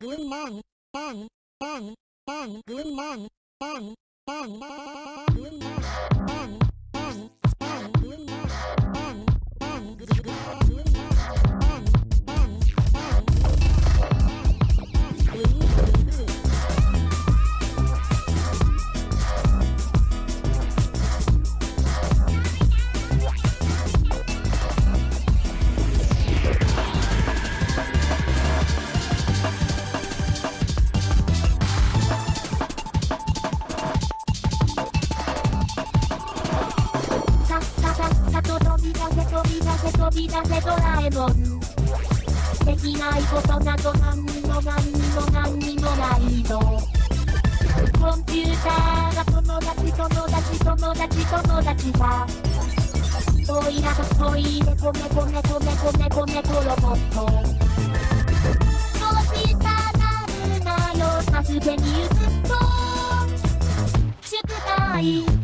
Green man, man, man, man, green man, man, せ飛び出せ飛び出せドラえもんできないことなど何にも何にも何にもないのコンピューターが友達友達友達友達さおいらとトイレこねこねこねこねこねコロボットどうしたなるなよ助けに行くと宿題